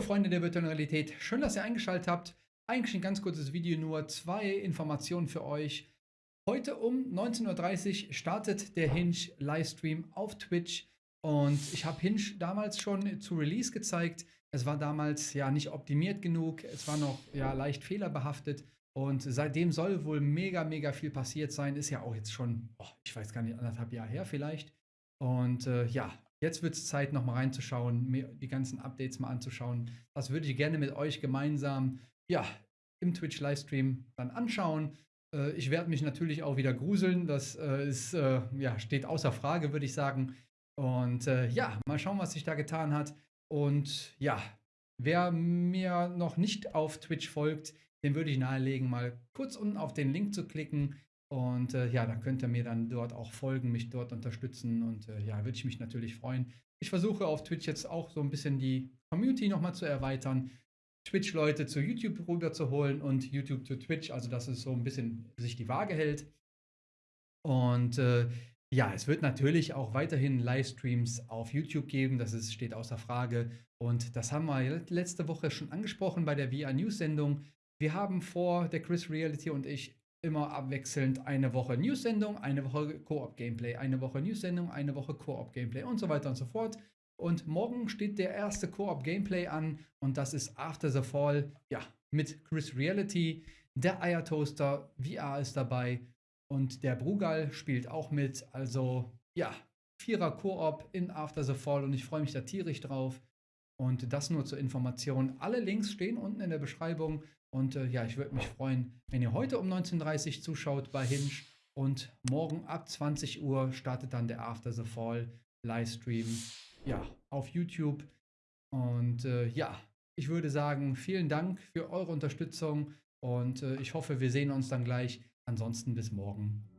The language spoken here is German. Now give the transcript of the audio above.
Freunde der virtuellen Realität, schön, dass ihr eingeschaltet habt. Eigentlich ein ganz kurzes Video, nur zwei Informationen für euch. Heute um 19.30 Uhr startet der Hinge Livestream auf Twitch und ich habe Hinge damals schon zu Release gezeigt. Es war damals ja nicht optimiert genug, es war noch ja leicht fehlerbehaftet und seitdem soll wohl mega, mega viel passiert sein. Ist ja auch jetzt schon, oh, ich weiß gar nicht, anderthalb Jahre her vielleicht. Und äh, ja, Jetzt wird es Zeit, nochmal reinzuschauen, mir die ganzen Updates mal anzuschauen. Das würde ich gerne mit euch gemeinsam, ja, im Twitch-Livestream dann anschauen. Äh, ich werde mich natürlich auch wieder gruseln. Das äh, ist, äh, ja, steht außer Frage, würde ich sagen. Und äh, ja, mal schauen, was sich da getan hat. Und ja, wer mir noch nicht auf Twitch folgt, den würde ich nahelegen, mal kurz unten auf den Link zu klicken. Und äh, ja, da könnt ihr mir dann dort auch folgen, mich dort unterstützen und äh, ja, würde ich mich natürlich freuen. Ich versuche auf Twitch jetzt auch so ein bisschen die Community nochmal zu erweitern, Twitch-Leute zu YouTube rüberzuholen und YouTube zu Twitch, also dass es so ein bisschen sich die Waage hält. Und äh, ja, es wird natürlich auch weiterhin Livestreams auf YouTube geben, das ist, steht außer Frage. Und das haben wir letzte Woche schon angesprochen bei der VR News Sendung. Wir haben vor, der Chris Reality und ich, immer abwechselnd eine Woche News-Sendung, eine Woche Koop-Gameplay, eine Woche News-Sendung, eine Woche Koop-Gameplay und so weiter und so fort. Und morgen steht der erste Koop-Gameplay an und das ist After the Fall, ja, mit Chris Reality, der Eiertoaster, VR ist dabei und der Brugal spielt auch mit. Also, ja, Vierer Koop in After the Fall und ich freue mich da tierisch drauf. Und das nur zur Information. Alle Links stehen unten in der Beschreibung. Und äh, ja, ich würde mich freuen, wenn ihr heute um 19.30 Uhr zuschaut bei Hinge. Und morgen ab 20 Uhr startet dann der After the Fall Livestream ja, auf YouTube. Und äh, ja, ich würde sagen, vielen Dank für eure Unterstützung und äh, ich hoffe, wir sehen uns dann gleich. Ansonsten bis morgen.